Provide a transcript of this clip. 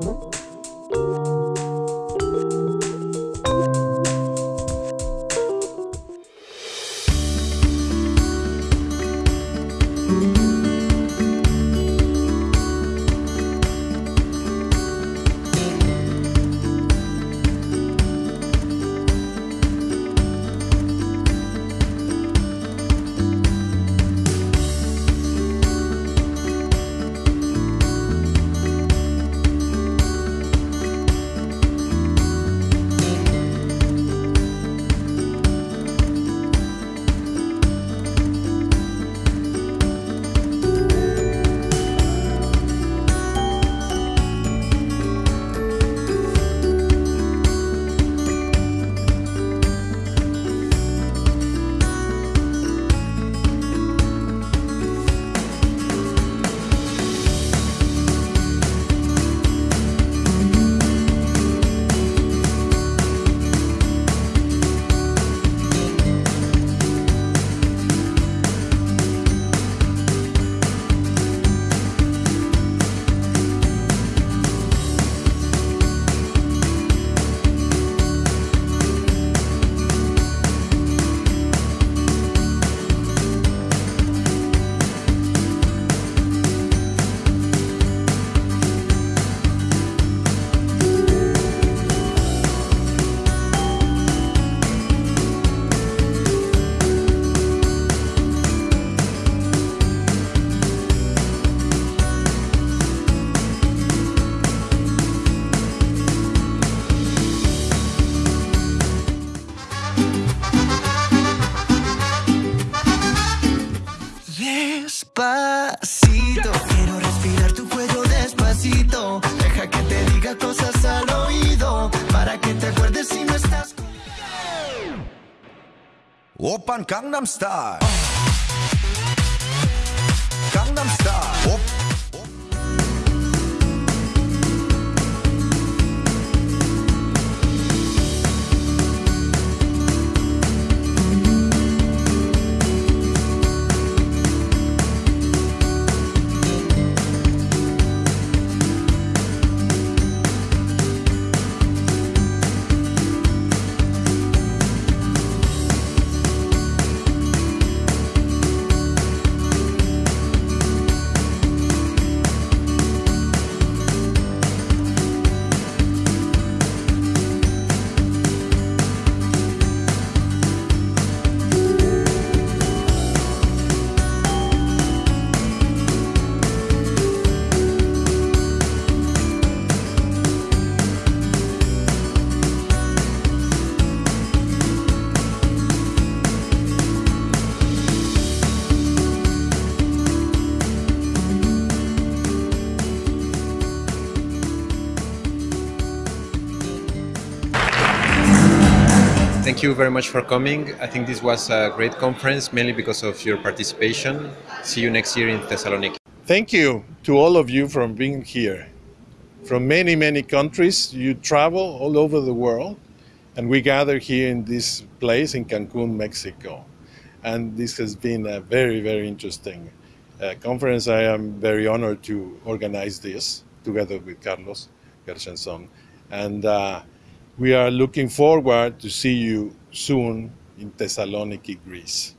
Música Despacito, quiero respirar tu cuello despacito. Deja que te diga cosas al oído para que te acuerdes si no estás conmigo. Open Gangnam Style. Thank you very much for coming. I think this was a great conference, mainly because of your participation. See you next year in Thessaloniki. Thank you to all of you for being here. From many, many countries, you travel all over the world, and we gather here in this place in Cancun, Mexico. And this has been a very, very interesting uh, conference. I am very honored to organize this together with Carlos Gershenson. And uh, we are looking forward to see you soon in Thessaloniki, Greece.